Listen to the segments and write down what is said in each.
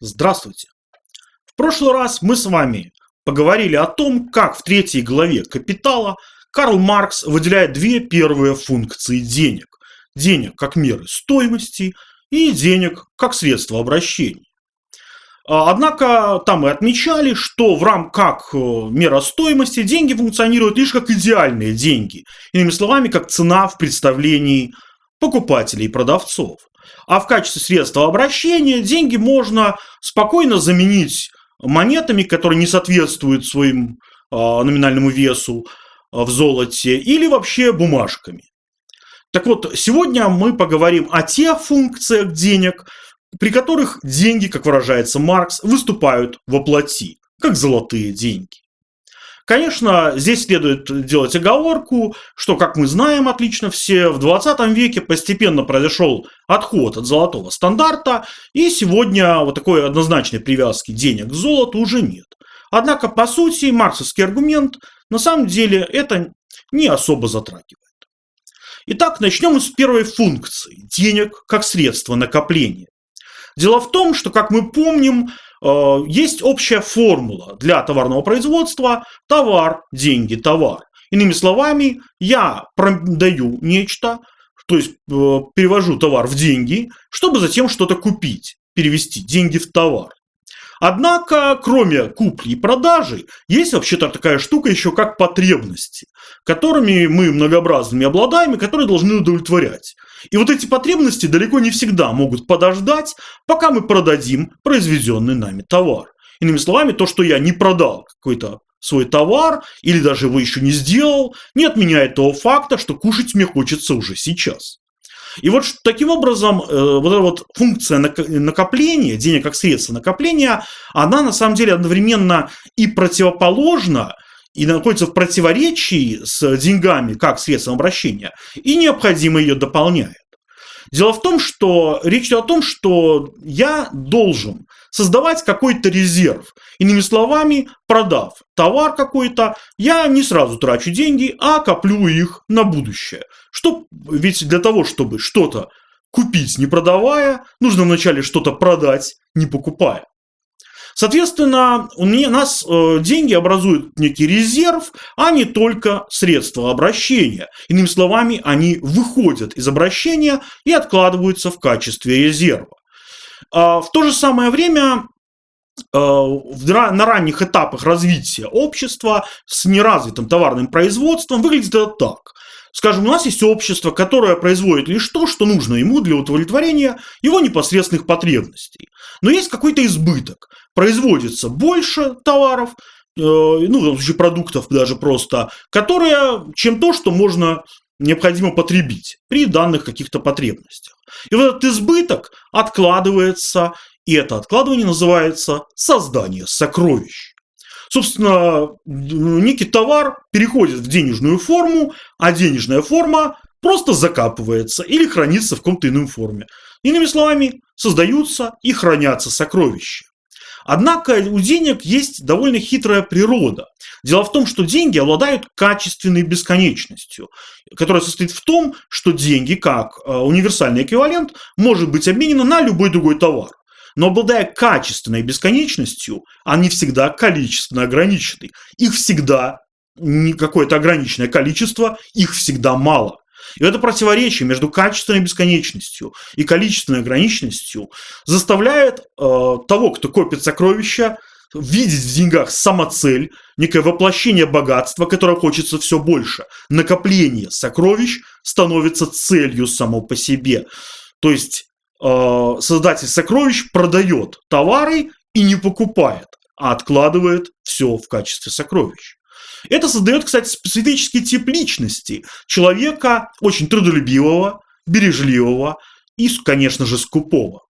Здравствуйте! В прошлый раз мы с вами поговорили о том, как в третьей главе «Капитала» Карл Маркс выделяет две первые функции денег. Денег как меры стоимости и денег как средство обращения. А, однако там мы отмечали, что в рамках э, мера стоимости деньги функционируют лишь как идеальные деньги. Иными словами, как цена в представлении покупателей и продавцов. А в качестве средства обращения деньги можно спокойно заменить монетами, которые не соответствуют своим а, номинальному весу а, в золоте, или вообще бумажками. Так вот, сегодня мы поговорим о тех функциях денег, при которых деньги, как выражается Маркс, выступают во плоти, как золотые деньги. Конечно, здесь следует делать оговорку, что, как мы знаем отлично все, в 20 веке постепенно произошел отход от золотого стандарта, и сегодня вот такой однозначной привязки денег к золоту уже нет. Однако, по сути, марксовский аргумент на самом деле это не особо затрагивает. Итак, начнем с первой функции – денег как средство накопления. Дело в том, что, как мы помним, Э, есть общая формула для товарного производства – товар, деньги, товар. Иными словами, я продаю нечто, то есть э, перевожу товар в деньги, чтобы затем что-то купить, перевести деньги в товар. Однако, кроме купли и продажи, есть вообще-то такая штука еще как потребности, которыми мы многообразными обладаем и которые должны удовлетворять. И вот эти потребности далеко не всегда могут подождать, пока мы продадим произведенный нами товар. Иными словами, то, что я не продал какой-то свой товар или даже его еще не сделал, не отменяет того факта, что кушать мне хочется уже сейчас. И вот таким образом э, вот эта вот функция накопления, денег как средство накопления, она на самом деле одновременно и противоположна, и находится в противоречии с деньгами как средством обращения, и необходимо ее дополняет. Дело в том, что речь идет о том, что я должен создавать какой-то резерв. Иными словами, продав товар какой-то, я не сразу трачу деньги, а коплю их на будущее. Что, ведь для того, чтобы что-то купить не продавая, нужно вначале что-то продать не покупая. Соответственно, у нас э, деньги образуют некий резерв, а не только средства обращения. Иными словами, они выходят из обращения и откладываются в качестве резерва. А в то же самое время э, на ранних этапах развития общества с неразвитым товарным производством выглядит это так. Скажем, у нас есть общество, которое производит лишь то, что нужно ему для удовлетворения его непосредственных потребностей. Но есть какой-то избыток производится больше товаров, э, ну, в том случае продуктов даже просто, которые, чем то, что можно необходимо потребить при данных каких-то потребностях. И вот этот избыток откладывается, и это откладывание называется создание сокровищ. Собственно, некий товар переходит в денежную форму, а денежная форма просто закапывается или хранится в каком-то ином форме. Иными словами, создаются и хранятся сокровища. Однако у денег есть довольно хитрая природа. Дело в том, что деньги обладают качественной бесконечностью, которая состоит в том, что деньги, как э, универсальный эквивалент, может быть обменено на любой другой товар. Но обладая качественной бесконечностью, они всегда количественно ограничены. Их всегда не какое-то ограниченное количество, их всегда мало. И это противоречие между качественной бесконечностью и количественной ограниченностью заставляет э, того, кто копит сокровища, видеть в деньгах самоцель, некое воплощение богатства, которое хочется все больше. Накопление сокровищ становится целью само по себе. То есть создатель сокровищ продает товары и не покупает, а откладывает все в качестве сокровищ. Это создает, кстати, специфический тип личности. Человека очень трудолюбивого, бережливого и, конечно же, скупого.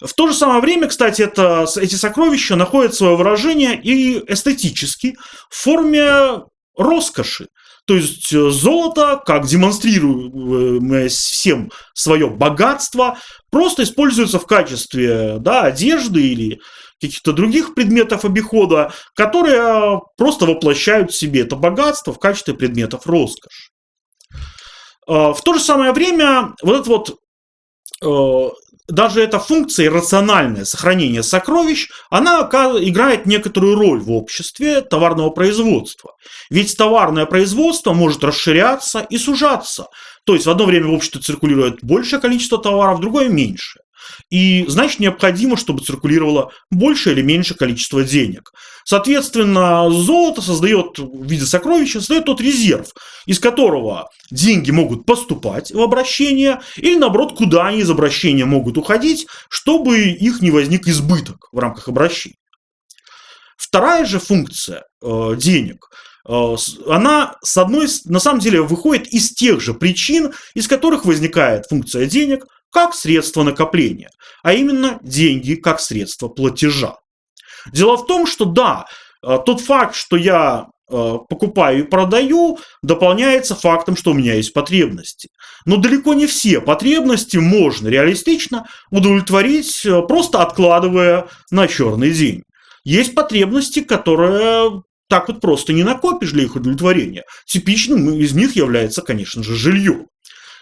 В то же самое время, кстати, это, эти сокровища находят свое выражение и эстетически в форме роскоши. То есть э, золото, как демонстрируемое всем свое богатство, просто используется в качестве да, одежды или каких-то других предметов обихода, которые просто воплощают в себе это богатство в качестве предметов роскоши. В то же самое время вот этот вот э, даже эта функция рациональное сохранение сокровищ, она играет некоторую роль в обществе товарного производства. Ведь товарное производство может расширяться и сужаться. То есть в одно время в обществе циркулирует большее количество товаров, в другое меньше. И значит необходимо, чтобы циркулировало больше или меньше количество денег. Соответственно, золото создает в виде сокровища, создает тот резерв, из которого деньги могут поступать в обращение, или наоборот, куда они из обращения могут уходить, чтобы их не возник избыток в рамках обращения. Вторая же функция э, денег э, она, с одной, на самом деле, выходит из тех же причин, из которых возникает функция денег как средство накопления, а именно деньги как средство платежа. Дело в том, что да, э, тот факт, что я э, покупаю и продаю, дополняется фактом, что у меня есть потребности. Но далеко не все потребности можно реалистично удовлетворить, э, просто откладывая на черный день. Есть потребности, которые так вот просто не накопишь для их удовлетворения. Типичным из них является, конечно же, жилье.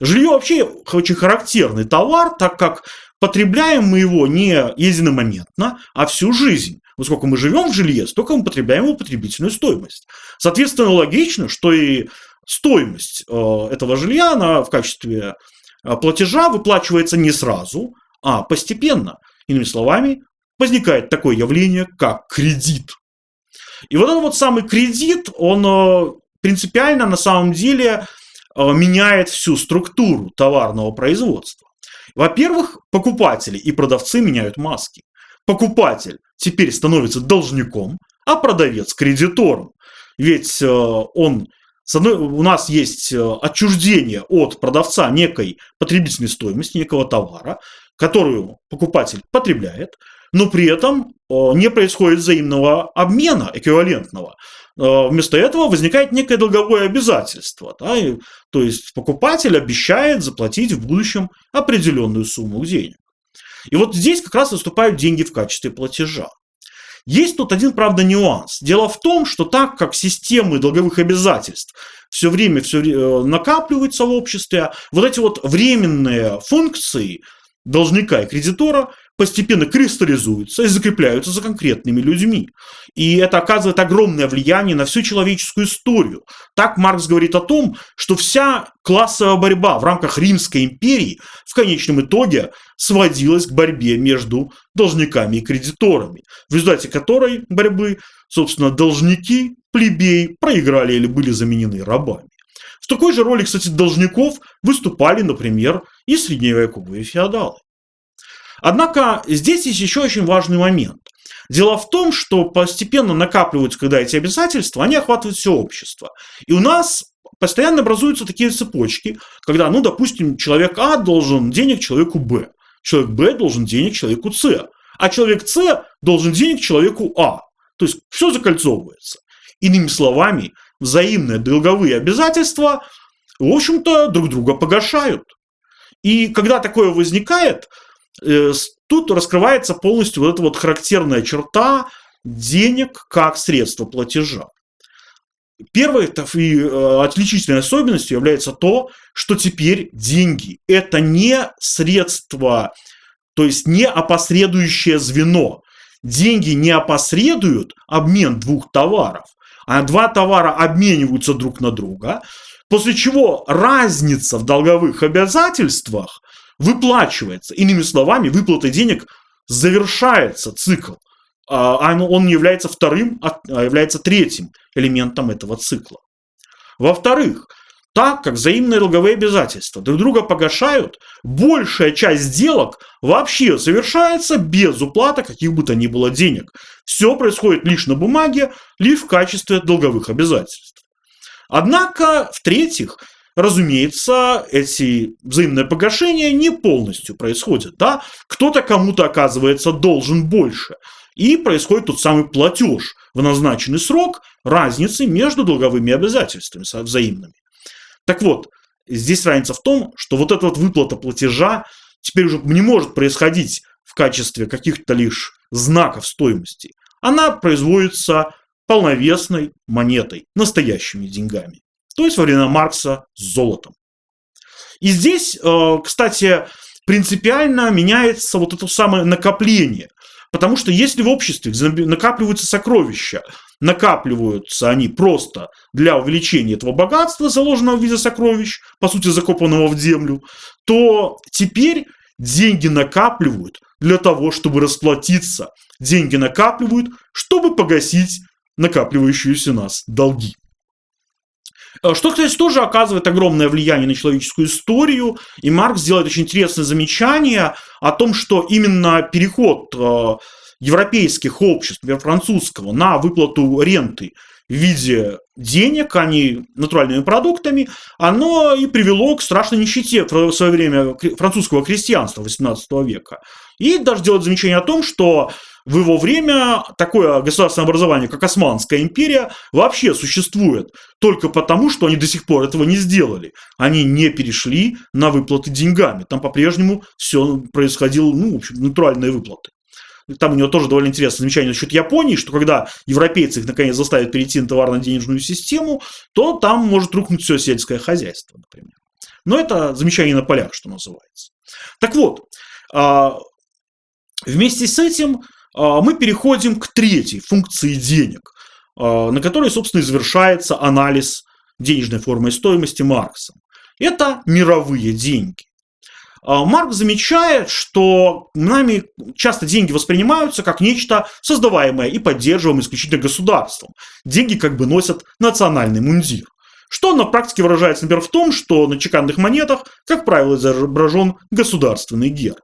Жилье вообще очень характерный товар, так как потребляем мы его не единомоментно, а всю жизнь. Поскольку мы живем в жилье, столько мы потребляем его потребительную стоимость. Соответственно, логично, что и стоимость э, этого жилья она в качестве э, платежа выплачивается не сразу, а постепенно. Иными словами, возникает такое явление, как кредит. И вот этот вот самый кредит, он э, принципиально на самом деле меняет всю структуру товарного производства. Во-первых, покупатели и продавцы меняют маски. Покупатель теперь становится должником, а продавец кредитором. Ведь э, он у нас есть э, отчуждение от продавца некой потребительной стоимости, некого товара, которую покупатель потребляет, но при этом э, не происходит взаимного обмена эквивалентного. Вместо этого возникает некое долговое обязательство. Да, и, то есть покупатель обещает заплатить в будущем определенную сумму денег. И вот здесь как раз выступают деньги в качестве платежа. Есть тут один, правда, нюанс. Дело в том, что так как системы долговых обязательств все время все э, накапливаются в обществе, вот эти вот временные функции должника и кредитора постепенно кристаллизуются и закрепляются за конкретными людьми. И это оказывает огромное влияние на всю человеческую историю. Так Маркс говорит о том, что вся классовая борьба в рамках Римской империи в конечном итоге сводилась к борьбе между должниками и кредиторами, в результате которой борьбы, собственно, должники, плебеи проиграли или были заменены рабами. В такой же роли, кстати, должников выступали, например, и средневековые феодалы. Однако здесь есть еще очень важный момент. Дело в том, что постепенно накапливаются, когда эти обязательства, они охватывают все общество. И у нас постоянно образуются такие цепочки, когда, ну, допустим, человек А должен денег человеку Б, человек Б должен денег человеку С, а человек С должен денег человеку А. То есть все закольцовывается. Иными словами, взаимные долговые обязательства, в общем-то, друг друга погашают. И когда такое возникает, тут раскрывается полностью вот эта вот характерная черта денег как средство платежа. Первой и э, отличительной особенностью является то, что теперь деньги – это не средство, то есть не опосредующее звено. Деньги не опосредуют обмен двух товаров, а два товара обмениваются друг на друга, после чего разница в долговых обязательствах выплачивается. Иными словами, выплата денег завершается цикл. А, а он не является вторым, а, а является третьим элементом этого цикла. Во-вторых, так как взаимные долговые обязательства друг друга погашают, большая часть сделок вообще совершается без уплаты каких бы то ни было денег. Все происходит лишь на бумаге, лишь в качестве долговых обязательств. Однако, в-третьих, разумеется, эти взаимные погашения не полностью происходят. Да? Кто-то кому-то, оказывается, должен больше. И происходит тот самый платеж в назначенный срок разницы между долговыми обязательствами взаимными. Так вот, здесь разница в том, что вот эта вот выплата платежа теперь уже не может происходить в качестве каких-то лишь знаков стоимости. Она производится полновесной монетой, настоящими деньгами то есть во времена Маркса с золотом. И здесь, э, кстати, принципиально меняется вот это самое накопление. Потому что если в обществе накапливаются сокровища, накапливаются они просто для увеличения этого богатства, заложенного в виде сокровищ, по сути закопанного в землю, то теперь деньги накапливают для того, чтобы расплатиться. Деньги накапливают, чтобы погасить накапливающиеся нас долги. Э, что, кстати, тоже оказывает огромное влияние на человеческую историю. И Маркс делает очень интересное замечание о том, что именно переход э, европейских обществ, например, французского, на выплату ренты в виде денег, а не натуральными продуктами, оно и привело к страшной нищете в свое время французского крестьянства XVIII века. И даже делает замечание о том, что в его время такое государственное образование, как Османская империя, вообще существует только потому, что они до сих пор этого не сделали. Они не перешли на выплаты деньгами. Там по-прежнему все происходило, ну, в общем, натуральные выплаты. Там у него тоже довольно интересное замечание насчет Японии, что когда европейцы их наконец заставят перейти на товарно-денежную систему, то там может рухнуть все сельское хозяйство, например. Но это замечание на полях, что называется. Так вот, а, вместе с этим мы переходим к третьей функции денег, а, на которой, собственно, и завершается анализ денежной формы стоимости Маркса. Это мировые деньги. А, Маркс замечает, что нами часто деньги воспринимаются как нечто создаваемое и поддерживаемое исключительно государством. Деньги как бы носят национальный мундир. Что на практике выражается, например, в том, что на чеканных монетах, как правило, изображен государственный герб.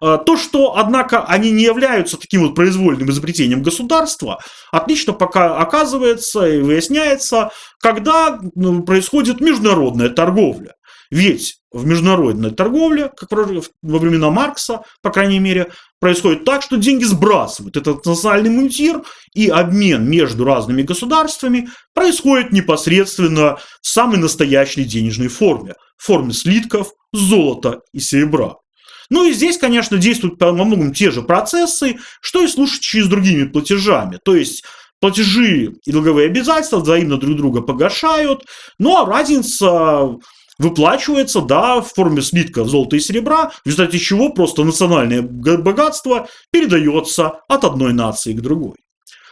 А, то, что, однако, они не являются таким вот произвольным изобретением государства, отлично пока оказывается и выясняется, когда ну, происходит международная торговля. Ведь в международной торговле, как во времена Маркса, по крайней мере, происходит так, что деньги сбрасывают этот национальный мунтир, и обмен между разными государствами происходит непосредственно в самой настоящей денежной форме, в форме слитков, золота и серебра. Ну и здесь, конечно, действуют по многому те же процессы, что и случаи с другими платежами. То есть платежи и долговые обязательства взаимно друг друга погашают, ну а разница выплачивается, да, в форме слитков золота и серебра, в результате чего просто национальное богатство передается от одной нации к другой.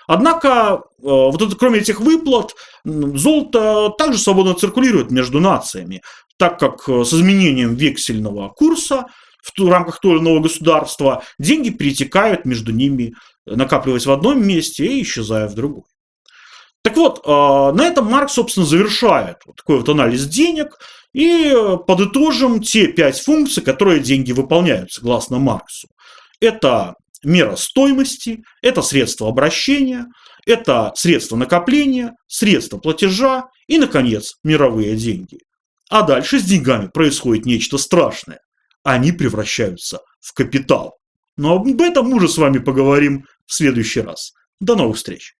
Однако, э, вот это, кроме этих выплат, золото также свободно циркулирует между нациями, так как э, с изменением вексельного курса в рамках того или иного государства деньги перетекают между ними, накапливаясь в одном месте и исчезая в другой. Так вот, э, на этом Маркс, собственно, завершает вот такой вот анализ денег и подытожим те пять функций, которые деньги выполняют, согласно Марксу. Это мера стоимости, это средство обращения, это средство накопления, средство платежа и, наконец, мировые деньги. А дальше с деньгами происходит нечто страшное. Они превращаются в капитал. Но об этом мы уже с вами поговорим в следующий раз. До новых встреч!